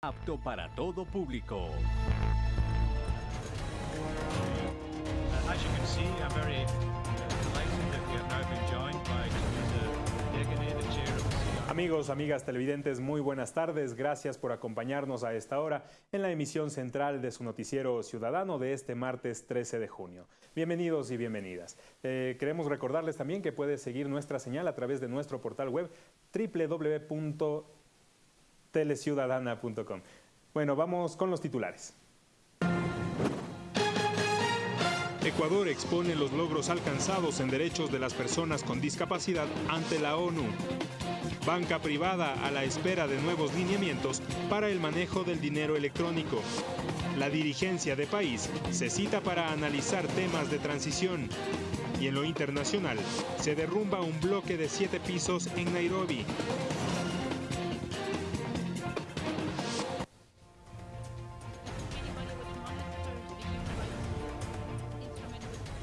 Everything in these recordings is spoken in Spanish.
apto para todo público. As you can see, I'm very delighted that we have now been joined by Teresa Degene, the chair of the CR. Amigos, amigas televidentes, muy buenas tardes. Gracias por acompañarnos a esta hora en la emisión central de su noticiero ciudadano de este martes 13 de junio. Bienvenidos y bienvenidas. Eh, queremos recordarles también que puede seguir nuestra señal a través de nuestro portal web www.teleciudadana.com. Bueno, vamos con los titulares. Ecuador expone los logros alcanzados en derechos de las personas con discapacidad ante la ONU. Banca privada a la espera de nuevos lineamientos para el manejo del dinero electrónico. La dirigencia de país se cita para analizar temas de transición. Y en lo internacional, se derrumba un bloque de siete pisos en Nairobi.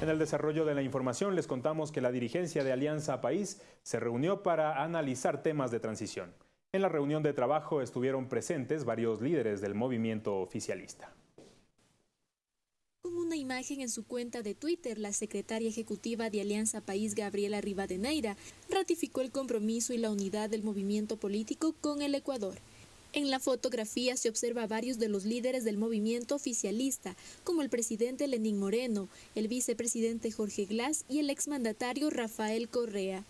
En el desarrollo de la información les contamos que la dirigencia de Alianza País se reunió para analizar temas de transición. En la reunión de trabajo estuvieron presentes varios líderes del movimiento oficialista. Con una imagen en su cuenta de Twitter, la secretaria ejecutiva de Alianza País, Gabriela Rivadeneira, ratificó el compromiso y la unidad del movimiento político con el Ecuador. En la fotografía se observa a varios de los líderes del movimiento oficialista, como el presidente Lenín Moreno, el vicepresidente Jorge Glass y el exmandatario Rafael Correa.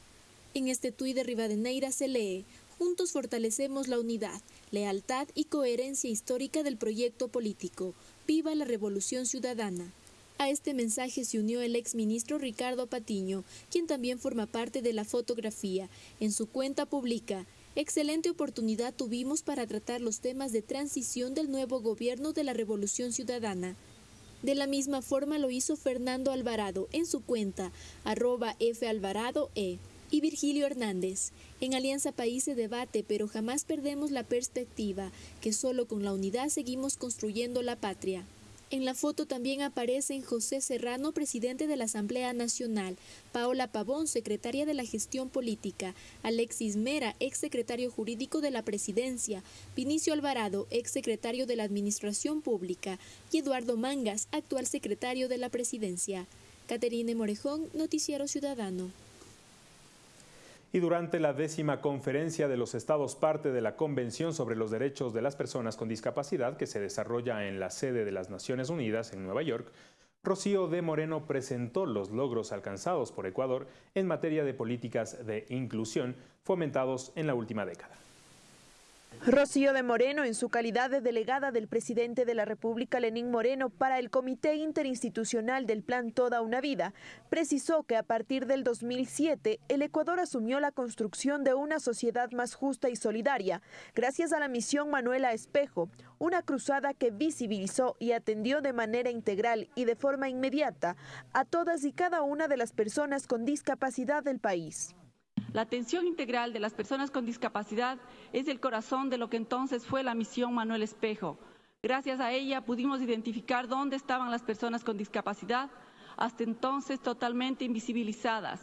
En este tuit de Rivadeneira se lee, Juntos fortalecemos la unidad, lealtad y coherencia histórica del proyecto político. ¡Viva la Revolución Ciudadana! A este mensaje se unió el exministro Ricardo Patiño, quien también forma parte de la fotografía. En su cuenta publica, Excelente oportunidad tuvimos para tratar los temas de transición del nuevo gobierno de la Revolución Ciudadana. De la misma forma lo hizo Fernando Alvarado en su cuenta, arroba falvaradoe, y Virgilio Hernández. En Alianza País se debate, pero jamás perdemos la perspectiva que solo con la unidad seguimos construyendo la patria. En la foto también aparecen José Serrano, presidente de la Asamblea Nacional, Paola Pavón, secretaria de la Gestión Política, Alexis Mera, exsecretario jurídico de la Presidencia, Vinicio Alvarado, exsecretario de la Administración Pública, y Eduardo Mangas, actual secretario de la Presidencia. Caterine Morejón, Noticiero Ciudadano y durante la décima conferencia de los estados parte de la Convención sobre los Derechos de las Personas con Discapacidad que se desarrolla en la sede de las Naciones Unidas en Nueva York, Rocío de Moreno presentó los logros alcanzados por Ecuador en materia de políticas de inclusión fomentados en la última década. Rocío de Moreno, en su calidad de delegada del presidente de la República, Lenín Moreno, para el Comité Interinstitucional del Plan Toda una Vida, precisó que a partir del 2007 el Ecuador asumió la construcción de una sociedad más justa y solidaria, gracias a la misión Manuela Espejo, una cruzada que visibilizó y atendió de manera integral y de forma inmediata a todas y cada una de las personas con discapacidad del país. La atención integral de las personas con discapacidad es el corazón de lo que entonces fue la misión Manuel Espejo. Gracias a ella pudimos identificar dónde estaban las personas con discapacidad, hasta entonces totalmente invisibilizadas,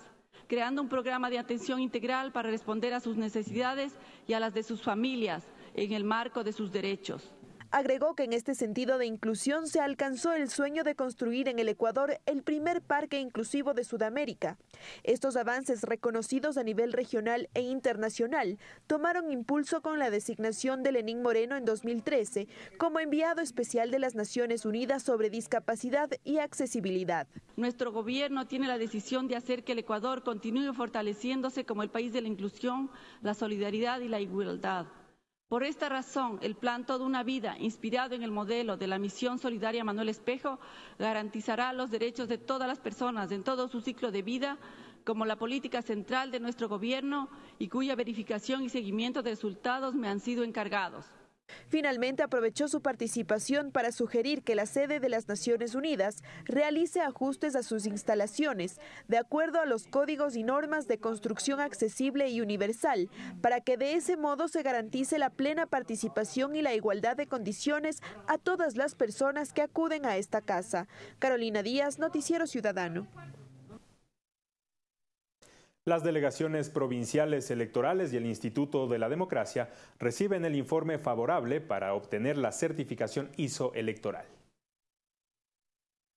creando un programa de atención integral para responder a sus necesidades y a las de sus familias en el marco de sus derechos. Agregó que en este sentido de inclusión se alcanzó el sueño de construir en el Ecuador el primer parque inclusivo de Sudamérica. Estos avances reconocidos a nivel regional e internacional tomaron impulso con la designación de Lenín Moreno en 2013 como enviado especial de las Naciones Unidas sobre discapacidad y accesibilidad. Nuestro gobierno tiene la decisión de hacer que el Ecuador continúe fortaleciéndose como el país de la inclusión, la solidaridad y la igualdad. Por esta razón, el plan Toda una Vida, inspirado en el modelo de la misión solidaria Manuel Espejo, garantizará los derechos de todas las personas en todo su ciclo de vida, como la política central de nuestro gobierno y cuya verificación y seguimiento de resultados me han sido encargados. Finalmente aprovechó su participación para sugerir que la sede de las Naciones Unidas realice ajustes a sus instalaciones de acuerdo a los códigos y normas de construcción accesible y universal, para que de ese modo se garantice la plena participación y la igualdad de condiciones a todas las personas que acuden a esta casa. Carolina Díaz, Noticiero Ciudadano. Las delegaciones provinciales electorales y el Instituto de la Democracia reciben el informe favorable para obtener la certificación ISO electoral.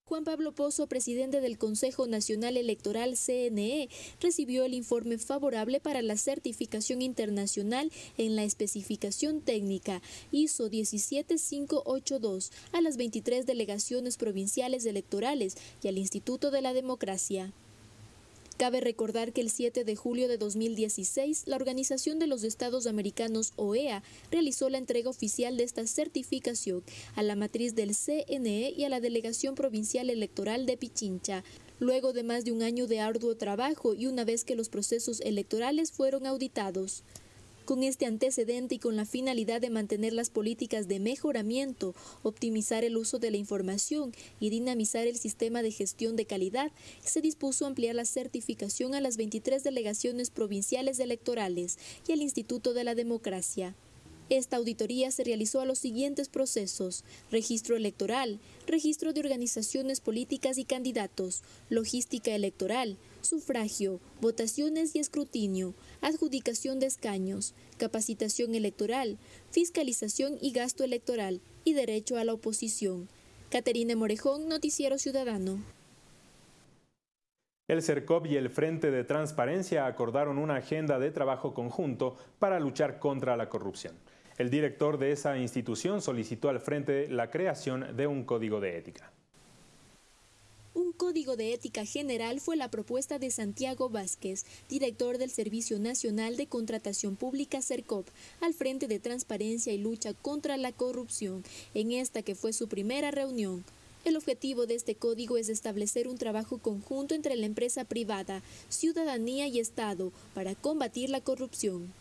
Juan Pablo Pozo, presidente del Consejo Nacional Electoral CNE, recibió el informe favorable para la certificación internacional en la especificación técnica ISO 17582 a las 23 delegaciones provinciales electorales y al Instituto de la Democracia. Cabe recordar que el 7 de julio de 2016, la Organización de los Estados Americanos, OEA, realizó la entrega oficial de esta certificación a la matriz del CNE y a la Delegación Provincial Electoral de Pichincha, luego de más de un año de arduo trabajo y una vez que los procesos electorales fueron auditados. Con este antecedente y con la finalidad de mantener las políticas de mejoramiento, optimizar el uso de la información y dinamizar el sistema de gestión de calidad, se dispuso ampliar la certificación a las 23 delegaciones provinciales electorales y al Instituto de la Democracia. Esta auditoría se realizó a los siguientes procesos, registro electoral, registro de organizaciones políticas y candidatos, logística electoral, sufragio, votaciones y escrutinio, adjudicación de escaños, capacitación electoral, fiscalización y gasto electoral y derecho a la oposición. Caterina Morejón, Noticiero Ciudadano. El CERCOP y el Frente de Transparencia acordaron una agenda de trabajo conjunto para luchar contra la corrupción. El director de esa institución solicitó al frente la creación de un código de ética. Código de ética general fue la propuesta de Santiago Vázquez, director del Servicio Nacional de Contratación Pública CERCOP, al Frente de Transparencia y Lucha contra la Corrupción, en esta que fue su primera reunión. El objetivo de este código es establecer un trabajo conjunto entre la empresa privada, ciudadanía y Estado para combatir la corrupción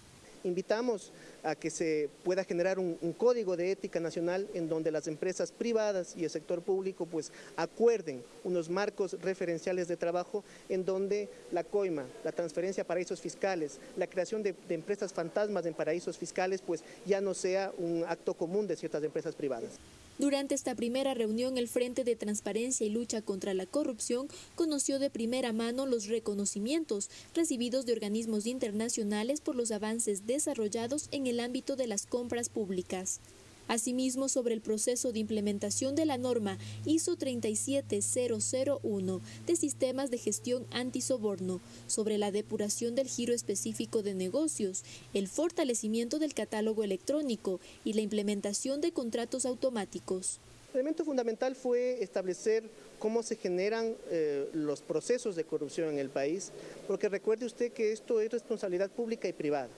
invitamos a que se pueda generar un, código de ética nacional en donde las empresas privadas y el sector público pues acuerden unos marcos referenciales de trabajo en donde la coima, la transferencia a paraísos fiscales, la creación de, de empresas fantasmas en paraísos fiscales pues ya no sea un acto común de ciertas empresas privadas. Durante esta primera reunión, el Frente de Transparencia y Lucha contra la Corrupción conoció de primera mano los reconocimientos recibidos de organismos internacionales por los avances desarrollados en el ámbito de las compras públicas. Asimismo, sobre el proceso de implementación de la norma ISO 37001 de sistemas de gestión antisoborno, sobre la depuración del giro específico de negocios, el fortalecimiento del catálogo electrónico y la implementación de contratos automáticos. El elemento fundamental fue establecer cómo se generan eh, los procesos de corrupción en el país, porque recuerde usted que esto es responsabilidad pública y privada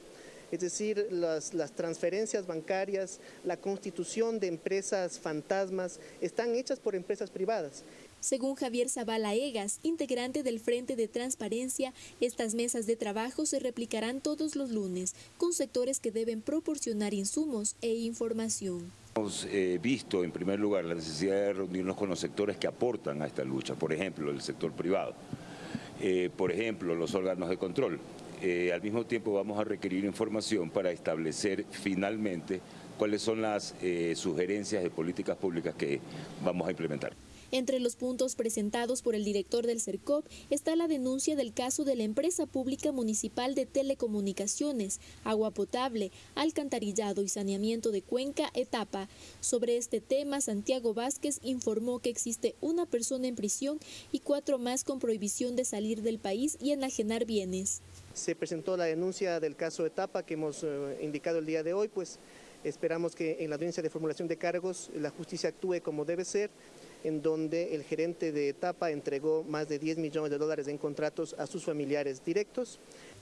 es decir, las, transferencias bancarias, la constitución de empresas fantasmas, están hechas por empresas privadas. Según Javier Zavala Egas, integrante del Frente de Transparencia, estas mesas de trabajo se replicarán todos los lunes con sectores que deben proporcionar insumos e información. Hemos eh, visto en primer lugar la necesidad de reunirnos con los sectores que aportan a esta lucha, por ejemplo, el sector privado, eh, por ejemplo, los órganos de control. Eh, al mismo tiempo vamos a requerir información para establecer finalmente cuáles son las eh, sugerencias de políticas públicas que vamos a implementar. Entre los puntos presentados por el director del CERCOP está la denuncia del caso de la empresa pública municipal de telecomunicaciones, agua potable, alcantarillado y saneamiento de Cuenca Etapa. Sobre este tema, Santiago Vázquez informó que existe una persona en prisión y cuatro más con prohibición de salir del país y enajenar bienes se presentó la denuncia del caso Etapa que hemos eh, indicado el día de hoy, pues esperamos que en la audiencia de formulación de cargos la justicia actúe como debe ser, en donde el gerente de Etapa entregó más de 10 millones de dólares en contratos a sus familiares directos.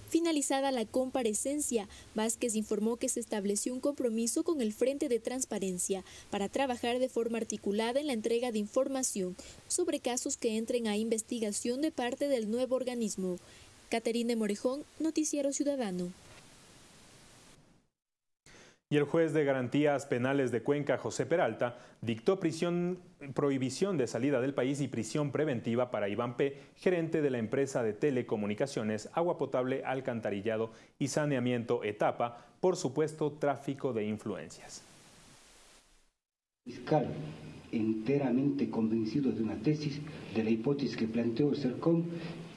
Finalizada la comparecencia, Vázquez informó que se estableció un compromiso con el Frente de Transparencia para trabajar de forma articulada en la entrega de información sobre casos que entren a investigación de parte del nuevo organismo. Caterine Morejón, Noticiero Ciudadano. Y el juez de garantías penales de Cuenca, José Peralta, dictó prisión, prohibición de salida del país y prisión preventiva para Iván P., gerente de la empresa de telecomunicaciones, agua potable, alcantarillado y saneamiento Etapa, por supuesto tráfico de influencias. Fiscal, enteramente convencido de una tesis, de la hipótesis que planteó el CERCOM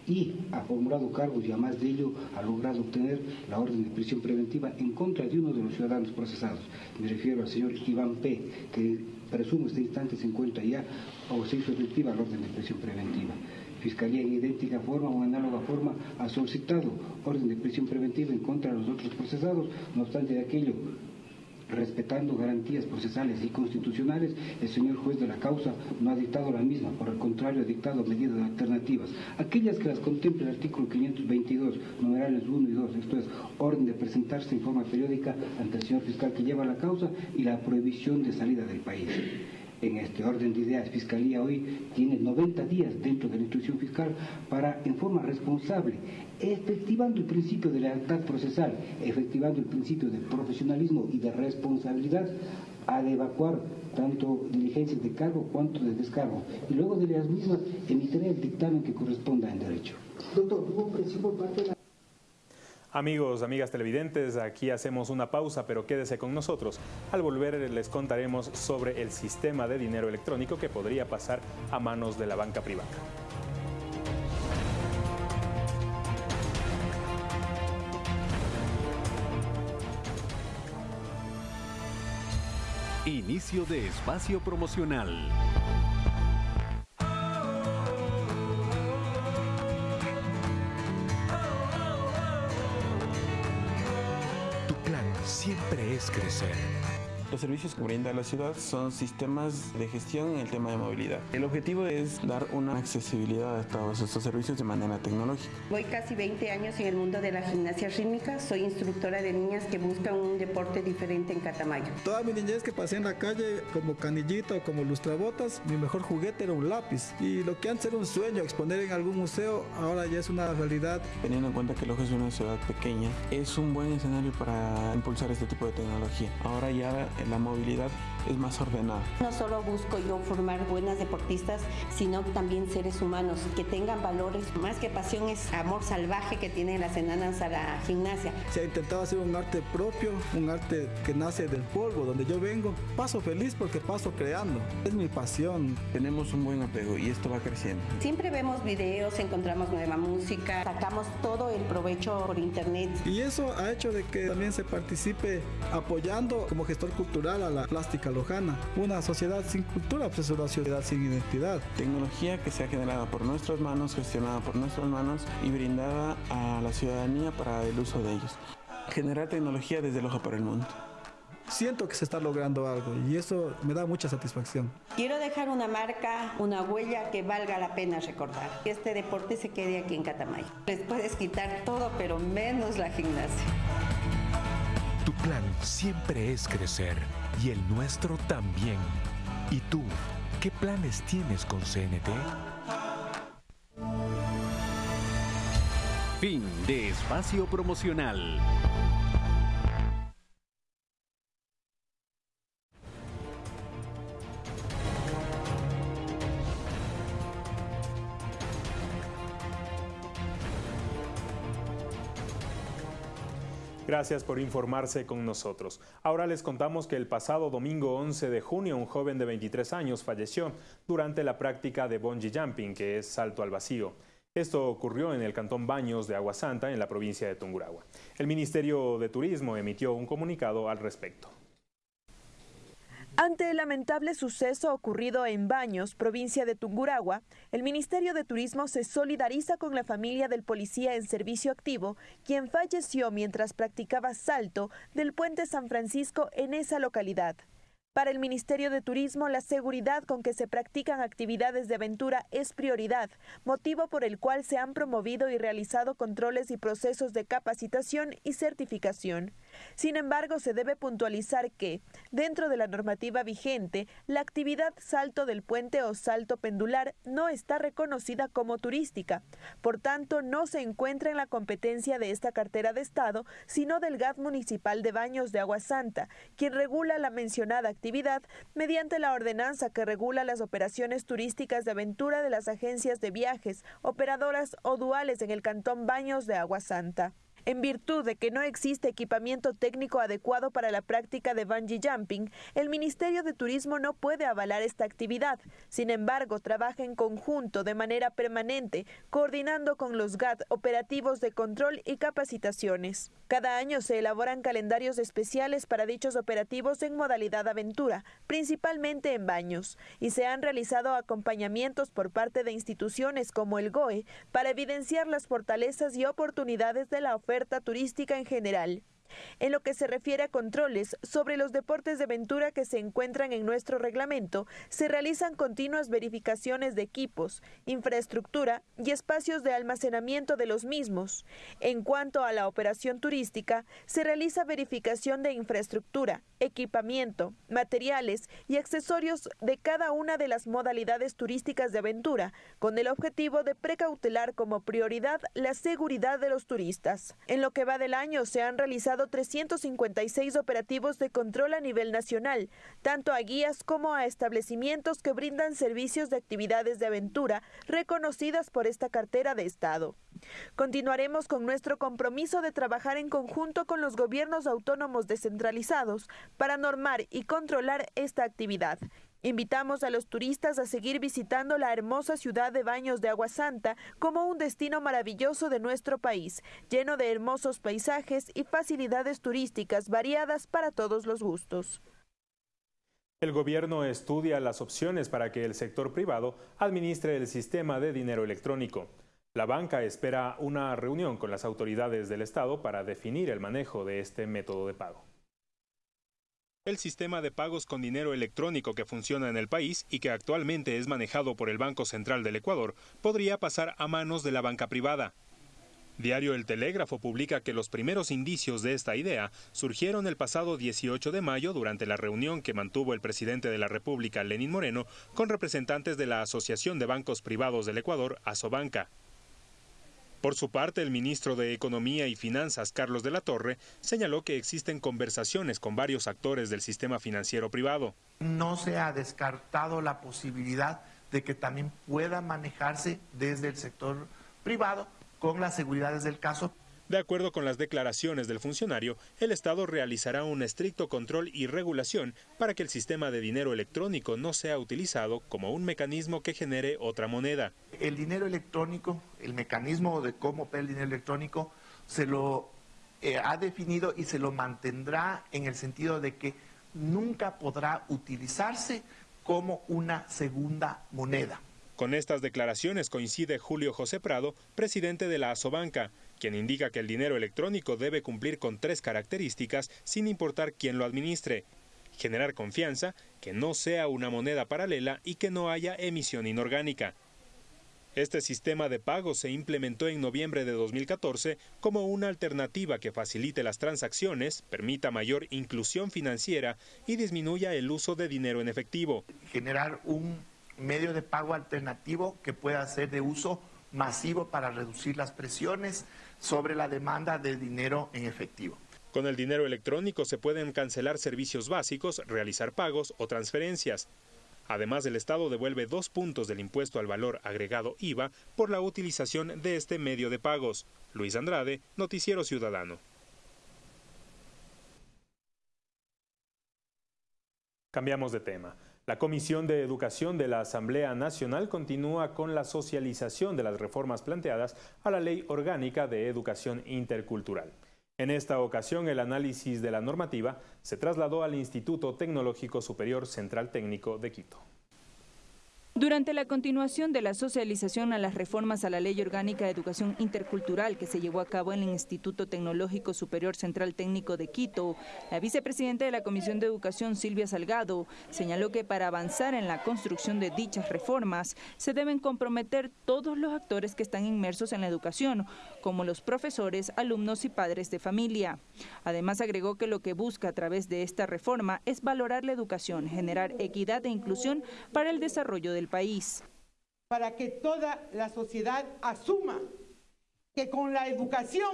y ha formulado cargos y además de ello ha logrado obtener la orden de prisión preventiva en contra de uno de los ciudadanos procesados. Me refiero al señor Iván P., que presumo este instante se encuentra ya o se hizo efectiva la orden de prisión preventiva. Fiscalía en idéntica forma o análoga forma ha solicitado orden de prisión preventiva en contra de los otros procesados, no obstante de aquello respetando garantías procesales y constitucionales, el señor juez de la causa no ha dictado la misma, por el contrario ha dictado medidas alternativas, aquellas que las contempla el artículo 522, numerales 1 y 2, esto es, orden de presentarse en forma periódica ante el señor fiscal que lleva la causa y la prohibición de salida del país en este orden de ideas, Fiscalía hoy tiene 90 días dentro de la instrucción fiscal para, en forma responsable, efectivando el principio de lealtad procesal, efectivando el principio de profesionalismo y de responsabilidad, de evacuar tanto diligencias de cargo cuanto de descargo. Y luego de las mismas emitirá el dictamen que corresponda en derecho. Doctor, hubo por parte de la Amigos, amigas televidentes, aquí hacemos una pausa, pero quédese con nosotros. Al volver les contaremos sobre el sistema de dinero electrónico que podría pasar a manos de la banca privada. Inicio de espacio promocional. Siempre es crecer. Los servicios que brinda la ciudad son sistemas de gestión en el tema de movilidad. El objetivo es dar una accesibilidad a todos estos servicios de manera tecnológica. Voy casi 20 años en el mundo de la gimnasia rítmica. Soy instructora de niñas que buscan un deporte diferente en Catamayo. Toda mi niñez que pasé en la calle como canillito o como lustrabotas, mi mejor juguete era un lápiz. Y lo que antes era un sueño, exponer en algún museo, ahora ya es una realidad. Teniendo en cuenta que Loja es una ciudad pequeña, es un buen escenario para impulsar este tipo de tecnología. Ahora ya la movilidad es más ordenada. No solo busco yo formar buenas deportistas, sino también seres humanos que tengan valores. Más que pasión es amor salvaje que tienen las enanas a la gimnasia. Se ha intentado hacer un arte propio, un arte que nace del polvo, donde yo vengo. Paso feliz porque paso creando. Es mi pasión. Tenemos un buen apego y esto va creciendo. Siempre vemos videos, encontramos nueva música, sacamos todo el provecho por internet. Y eso ha hecho de que también se participe apoyando como gestor cultural a la plástica lojana. Una sociedad sin cultura pues es una sociedad sin identidad. Tecnología que se ha generado por nuestras manos, gestionada por nuestras manos y brindada a la ciudadanía para el uso de ellos. Generar tecnología desde Loja para el mundo siento que se está logrando algo y eso me da mucha satisfacción. Quiero dejar una marca, una huella que valga la pena recordar. Que este deporte se quede aquí en Catamayo. Les puedes quitar todo, pero menos la gimnasia. Plan siempre es crecer y el nuestro también. ¿Y tú, qué planes tienes con CNT? Fin de espacio promocional. Gracias por informarse con nosotros. Ahora les contamos que el pasado domingo 11 de junio un joven de 23 años falleció durante la práctica de bungee jumping, que es salto al vacío. Esto ocurrió en el cantón Baños de Agua Santa, en la provincia de Tungurahua. El Ministerio de Turismo emitió un comunicado al respecto. Ante el lamentable suceso ocurrido en Baños, provincia de Tungurahua, el Ministerio de Turismo se solidariza con la familia del policía en servicio activo, quien falleció mientras practicaba salto del puente San Francisco en esa localidad. Para el Ministerio de Turismo, la seguridad con que se practican actividades de aventura es prioridad, motivo por el cual se han promovido y realizado controles y procesos de capacitación y certificación. Sin embargo, se debe puntualizar que, dentro de la normativa vigente, la actividad salto del puente o salto pendular no está reconocida como turística. Por tanto, no se encuentra en la competencia de esta cartera de Estado, sino del GAT municipal de Baños de Agua Santa, quien regula la mencionada actividad mediante la ordenanza que regula las operaciones turísticas de aventura de las agencias de viajes, operadoras o duales en el Cantón Baños de Agua Santa. En virtud de que no existe equipamiento técnico adecuado para la práctica de bungee jumping, el Ministerio de Turismo no puede avalar esta actividad. Sin embargo, trabaja en conjunto de manera permanente, coordinando con los GAT operativos de control y capacitaciones. Cada año se elaboran calendarios especiales para dichos operativos en modalidad aventura, principalmente en baños, y se han realizado acompañamientos por parte de instituciones como el GOE para evidenciar las fortalezas y oportunidades de la oferta turística en general. En lo que se refiere a controles sobre los deportes de aventura que se encuentran en nuestro reglamento, se realizan continuas verificaciones de equipos, infraestructura y espacios de almacenamiento de los mismos. En cuanto a la operación turística, se realiza verificación de infraestructura, equipamiento, materiales y accesorios de cada una de las modalidades turísticas de aventura, con el objetivo de precautelar como prioridad la seguridad de los turistas. En lo que va del año se han realizado 356 operativos de control a nivel nacional, tanto a guías como a establecimientos que brindan servicios de actividades de aventura reconocidas por esta cartera de Estado. Continuaremos con nuestro compromiso de trabajar en conjunto con los gobiernos autónomos descentralizados para normar y controlar esta actividad Invitamos a los turistas a seguir visitando la hermosa ciudad de Baños de Agua Santa como un destino maravilloso de nuestro país, lleno de hermosos paisajes y facilidades turísticas variadas para todos los gustos. El gobierno estudia las opciones para que el sector privado administre el sistema de dinero electrónico. La banca espera una reunión con las autoridades del Estado para definir el manejo de este método de pago el sistema de pagos con dinero electrónico que funciona en el país y que actualmente es manejado por el Banco Central del Ecuador podría pasar a manos de la banca privada. Diario El Telégrafo publica que los primeros indicios de esta idea surgieron el pasado 18 de mayo durante la reunión que mantuvo el presidente de la República, Lenín Moreno, con representantes de la Asociación de Bancos Privados del Ecuador, Asobanca. Por su parte, el ministro de Economía y Finanzas, Carlos de la Torre, señaló que existen conversaciones con varios actores del sistema financiero privado. No se ha descartado la posibilidad de que también pueda manejarse desde el sector privado con las seguridades del caso. De acuerdo con las declaraciones del funcionario, el Estado realizará un estricto control y regulación para que el sistema de dinero electrónico no sea utilizado como un mecanismo que genere otra moneda. El dinero electrónico, el mecanismo de cómo opera el dinero electrónico, se lo eh, ha definido y se lo mantendrá en el sentido de que nunca podrá utilizarse como una segunda moneda. Con estas declaraciones coincide Julio José Prado, presidente de la Asobanca, quien indica que el dinero electrónico debe cumplir con tres características sin importar quién lo administre. Generar confianza, que no sea una moneda paralela y que no haya emisión inorgánica. Este sistema de pago se implementó en noviembre de 2014 como una alternativa que facilite las transacciones, permita mayor inclusión financiera y disminuya el uso de dinero en efectivo. Generar un medio de pago alternativo que pueda ser de uso masivo para reducir las presiones sobre la demanda de dinero en efectivo. Con el dinero electrónico se pueden cancelar servicios básicos, realizar pagos o transferencias. Además, el Estado devuelve dos puntos del impuesto al valor agregado IVA por la utilización de este medio de pagos. Luis Andrade, Noticiero Ciudadano. Cambiamos de tema. La Comisión de Educación de la Asamblea Nacional continúa con la socialización de las reformas planteadas a la Ley Orgánica de Educación Intercultural. En esta ocasión, el análisis de la normativa se trasladó al Instituto Tecnológico Superior Central Técnico de Quito. Durante la continuación de la socialización a las reformas a la Ley Orgánica de Educación Intercultural que se llevó a cabo en el Instituto Tecnológico Superior Central Técnico de Quito, la vicepresidenta de la Comisión de Educación, Silvia Salgado, señaló que para avanzar en la construcción de dichas reformas se deben comprometer todos los actores que están inmersos en la educación, como los profesores, alumnos y padres de familia. Además, agregó que lo que busca a través de esta reforma es valorar la educación, generar equidad e inclusión para el desarrollo del país. Para que toda la sociedad asuma que con la educación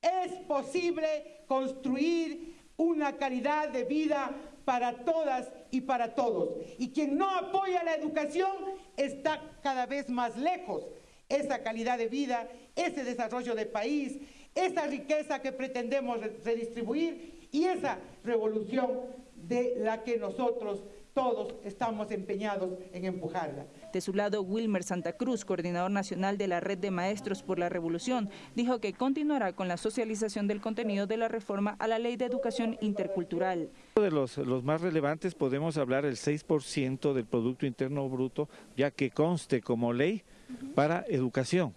es posible construir una calidad de vida para todas y para todos. Y quien no apoya la educación está cada vez más lejos esa calidad de vida, ese desarrollo de país, esa riqueza que pretendemos redistribuir y esa revolución de la que nosotros todos estamos empeñados en empujarla. De su lado, Wilmer Santa Cruz, coordinador nacional de la Red de Maestros por la Revolución, dijo que continuará con la socialización del contenido de la reforma a la Ley de Educación Intercultural. De los, los más relevantes podemos hablar del 6% del Producto Interno Bruto, ya que conste como ley para educación.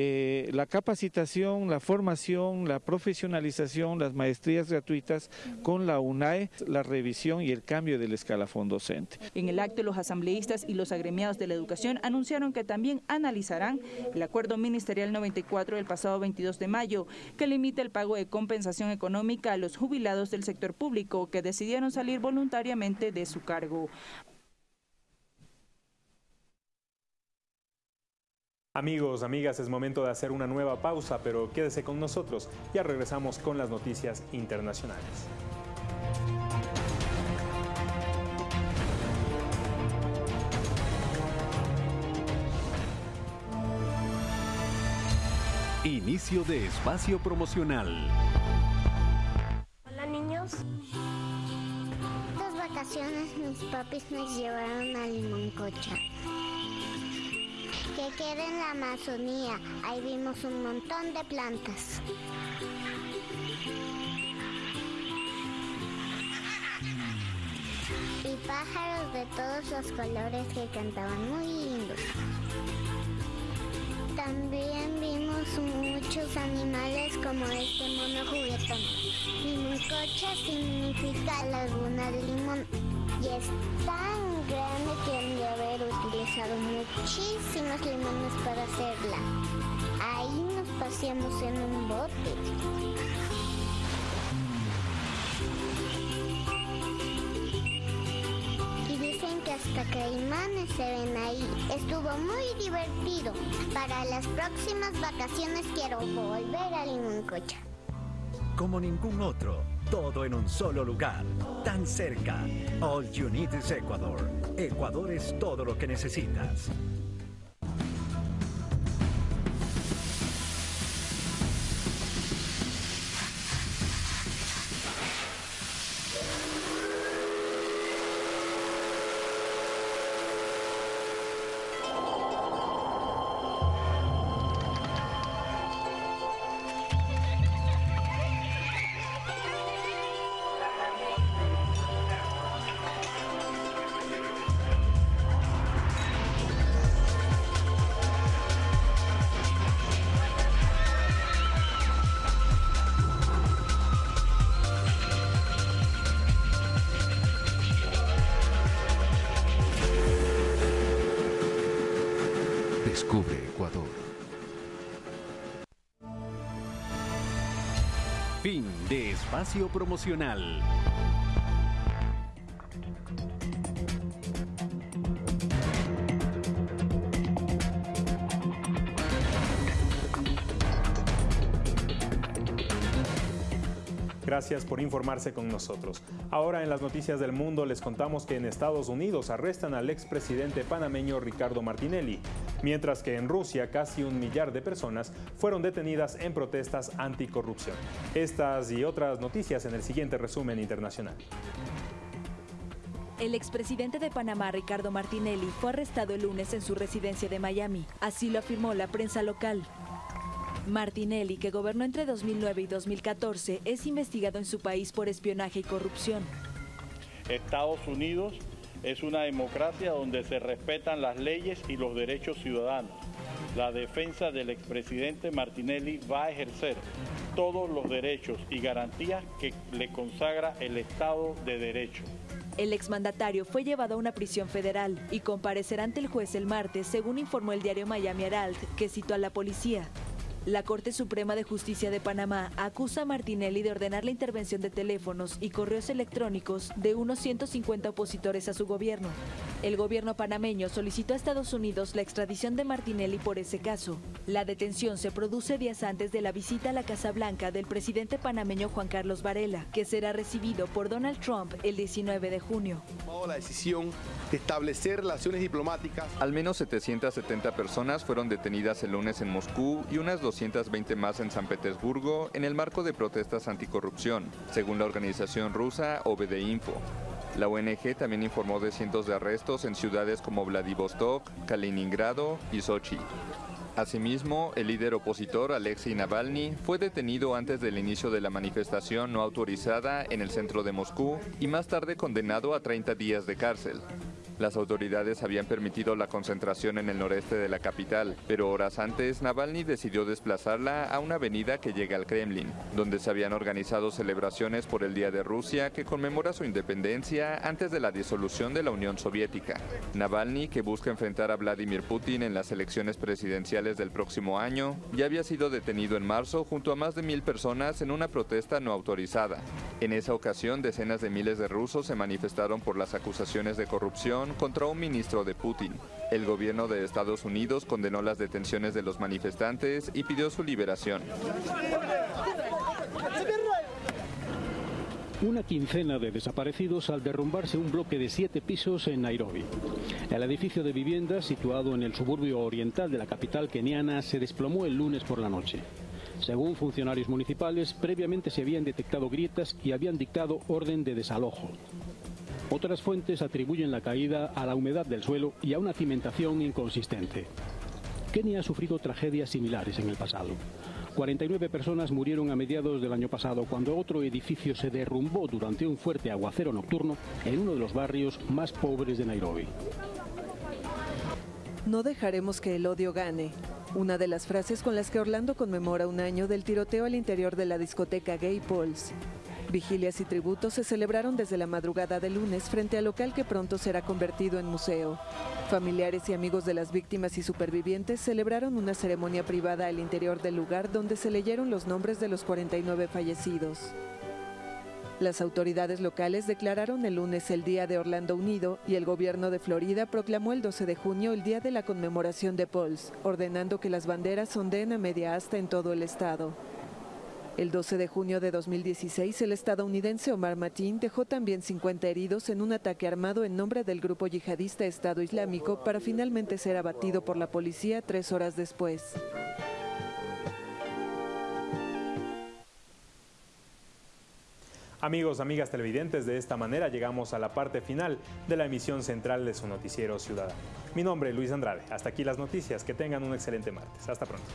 Eh, la capacitación, la formación, la profesionalización, las maestrías gratuitas con la UNAE, la revisión y el cambio del escalafón docente. En el acto, los asambleístas y los agremiados de la educación anunciaron que también analizarán el acuerdo ministerial 94 del pasado 22 de mayo, que limita el pago de compensación económica a los jubilados del sector público que decidieron salir voluntariamente de su cargo. Amigos, amigas, es momento de hacer una nueva pausa, pero quédese con nosotros. Ya regresamos con las noticias internacionales. Inicio de espacio promocional. Hola niños. Estas vacaciones mis papis nos llevaron a Limoncocha que queda en la Amazonía. Ahí vimos un montón de plantas. Y pájaros de todos los colores que cantaban muy lindos. También vimos muchos animales como este mono juguetón. Limoncocha significa laguna de limón y es tan grande que haber utilizado muchísimos limones para hacerla. Ahí nos paseamos en un bote. Y dicen que hasta caimanes se ven ahí. Estuvo muy divertido. Para las próximas vacaciones quiero volver a Limoncocha. Como ningún otro todo en un solo lugar, tan cerca. All you need is Ecuador. Ecuador es todo lo que necesitas. Espacio promocional. Gracias por informarse con nosotros. Ahora en las noticias del mundo les contamos que en Estados Unidos arrestan al expresidente panameño Ricardo Martinelli, mientras que en Rusia casi un millar de personas fueron detenidas en protestas anticorrupción. Estas y otras noticias en el siguiente resumen internacional. El expresidente de Panamá, Ricardo Martinelli, fue arrestado el lunes en su residencia de Miami. Así lo afirmó la prensa local. Martinelli, que gobernó entre 2009 y 2014, es investigado en su país por espionaje y corrupción. Estados Unidos es una democracia donde se respetan las leyes y los derechos ciudadanos. La defensa del expresidente Martinelli va a ejercer todos los derechos y garantías que le consagra el Estado de Derecho. El exmandatario fue llevado a una prisión federal y comparecerá ante el juez el martes, según informó el diario Miami Herald, que citó a la policía. La Corte Suprema de Justicia de Panamá acusa a Martinelli de ordenar la intervención de teléfonos y correos electrónicos de unos 150 opositores a su gobierno. El gobierno panameño solicitó a Estados Unidos la extradición de Martinelli por ese caso. La detención se produce días antes de la visita a la Casa Blanca del presidente panameño Juan Carlos Varela, que será recibido por Donald Trump el 19 de junio. La decisión de establecer relaciones diplomáticas. Al menos 770 personas fueron detenidas el lunes en Moscú y unas 220 más en San Petersburgo en el marco de protestas anticorrupción, según la organización rusa OBD Info. La ONG también informó de cientos de arrestos en ciudades como Vladivostok, Kaliningrado y Sochi. Asimismo, el líder opositor Alexei Navalny fue detenido antes del inicio de la manifestación no autorizada en el centro de Moscú y más tarde condenado a 30 días de cárcel. Las autoridades habían permitido la concentración en el noreste de la capital, pero horas antes Navalny decidió desplazarla a una avenida que llega al Kremlin, donde se habían organizado celebraciones por el Día de Rusia que conmemora su independencia antes de la disolución de la Unión Soviética. Navalny, que busca enfrentar a Vladimir Putin en las elecciones presidenciales del próximo año, ya había sido detenido en marzo junto a más de mil personas en una protesta no autorizada. En esa ocasión, decenas de miles de rusos se manifestaron por las acusaciones de corrupción contra un ministro de Putin. El gobierno de Estados Unidos condenó las detenciones de los manifestantes y pidió su liberación. Una quincena de desaparecidos al derrumbarse un bloque de siete pisos en Nairobi. El edificio de viviendas, situado en el suburbio oriental de la capital keniana, se desplomó el lunes por la noche. Según funcionarios municipales, previamente se habían detectado grietas y habían dictado orden de desalojo. Otras fuentes atribuyen la caída a la humedad del suelo y a una cimentación inconsistente. Kenia ha sufrido tragedias similares en el pasado. 49 personas murieron a mediados del año pasado cuando otro edificio se derrumbó durante un fuerte aguacero nocturno en uno de los barrios más pobres de Nairobi. No dejaremos que el odio gane. Una de las frases con las que Orlando conmemora un año del tiroteo al interior de la discoteca Gay Pauls. Vigilias y tributos se celebraron desde la madrugada del lunes frente al local que pronto será convertido en museo. Familiares y amigos de las víctimas y supervivientes celebraron una ceremonia privada al interior del lugar donde se leyeron los nombres de los 49 fallecidos. Las autoridades locales declararon el lunes el Día de Orlando Unido y el gobierno de Florida proclamó el 12 de junio el Día de la Conmemoración de Pauls, ordenando que las banderas ondeen a media asta en todo el estado. El 12 de junio de 2016, el estadounidense Omar Mateen dejó también 50 heridos en un ataque armado en nombre del grupo yihadista Estado Islámico para finalmente ser abatido por la policía tres horas después. Amigos, amigas televidentes, de esta manera llegamos a la parte final de la emisión central de su noticiero Ciudadano. Mi nombre es Luis Andrade. Hasta aquí las noticias. Que tengan un excelente martes. Hasta pronto.